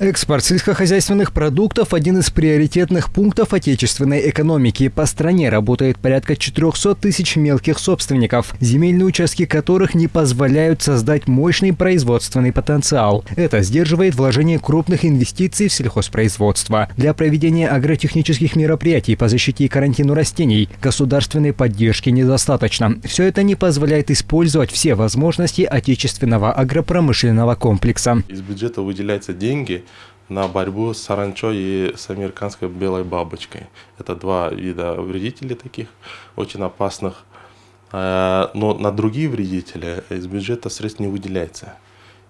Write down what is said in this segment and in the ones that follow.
Экспорт сельскохозяйственных продуктов – один из приоритетных пунктов отечественной экономики. По стране работает порядка 400 тысяч мелких собственников, земельные участки которых не позволяют создать мощный производственный потенциал. Это сдерживает вложение крупных инвестиций в сельхозпроизводство. Для проведения агротехнических мероприятий по защите и карантину растений государственной поддержки недостаточно. Все это не позволяет использовать все возможности отечественного агропромышленного комплекса. Из бюджета выделяются деньги на борьбу с саранчой и с американской белой бабочкой. Это два вида вредителей таких, очень опасных. Э, но на другие вредители из бюджета средств не выделяется.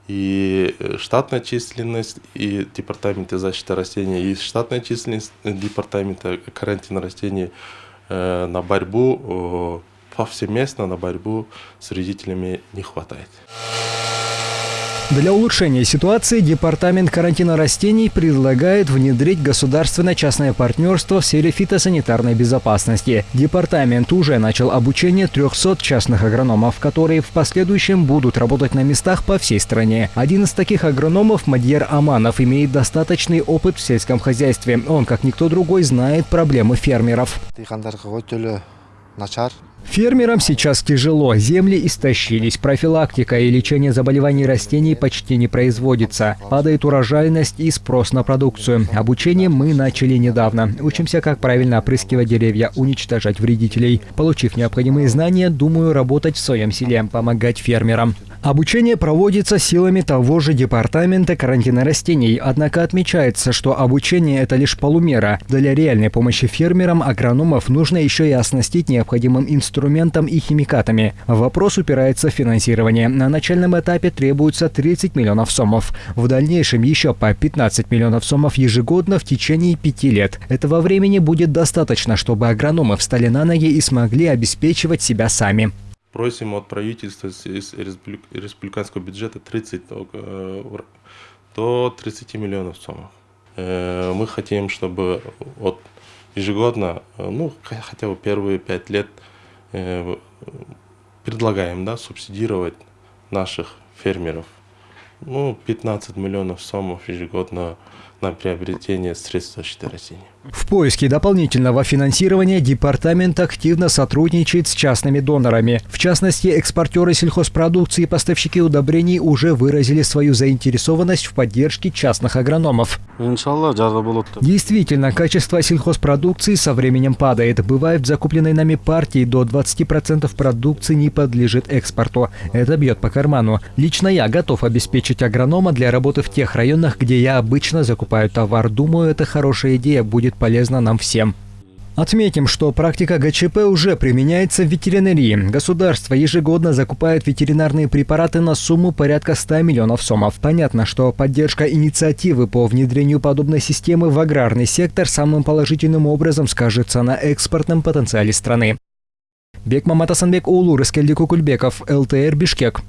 И штатная численность и департамента защиты растений, и штатная численность департамента карантина растений э, на борьбу повсеместно на борьбу с вредителями не хватает. Для улучшения ситуации Департамент карантина растений предлагает внедрить государственно-частное партнерство в сфере фитосанитарной безопасности. Департамент уже начал обучение 300 частных агрономов, которые в последующем будут работать на местах по всей стране. Один из таких агрономов, Мадьер Аманов, имеет достаточный опыт в сельском хозяйстве. Он, как никто другой, знает проблемы фермеров. Фермерам сейчас тяжело, земли истощились, профилактика и лечение заболеваний растений почти не производится. Падает урожайность и спрос на продукцию. Обучение мы начали недавно. Учимся, как правильно опрыскивать деревья, уничтожать вредителей. Получив необходимые знания, думаю работать в своем селе, помогать фермерам. Обучение проводится силами того же департамента карантина растений, однако отмечается, что обучение – это лишь полумера. Для реальной помощи фермерам агрономов нужно еще и оснастить необходимым инструментом и химикатами. Вопрос упирается в финансирование. На начальном этапе требуется 30 миллионов сомов. В дальнейшем еще по 15 миллионов сомов ежегодно в течение пяти лет. Этого времени будет достаточно, чтобы агрономы встали на ноги и смогли обеспечивать себя сами. Просим от правительства из республиканского бюджета 30 до 30 миллионов сомов. Э, мы хотим, чтобы от ежегодно, э, ну, хотя бы первые пять лет э, предлагаем, да, субсидировать наших фермеров. Ну, 15 миллионов сомов ежегодно на приобретение средств защиты растений. В поиске дополнительного финансирования департамент активно сотрудничает с частными донорами. В частности, экспортеры сельхозпродукции и поставщики удобрений уже выразили свою заинтересованность в поддержке частных агрономов. Действительно, качество сельхозпродукции со временем падает. Бывает, в закупленной нами партии до 20% продукции не подлежит экспорту. Это бьет по карману. Лично я готов обеспечить агронома для работы в тех районах, где я обычно закупаю товар. Думаю, это хорошая идея будет будет полезно нам всем. Отметим, что практика ГЧП уже применяется в ветеринарии. Государство ежегодно закупает ветеринарные препараты на сумму порядка 100 миллионов сомов. Понятно, что поддержка инициативы по внедрению подобной системы в аграрный сектор самым положительным образом скажется на экспортном потенциале страны. Бек Мамат Асанбек Улу, Раскельди Кукульбеков, ЛТР Бишкек.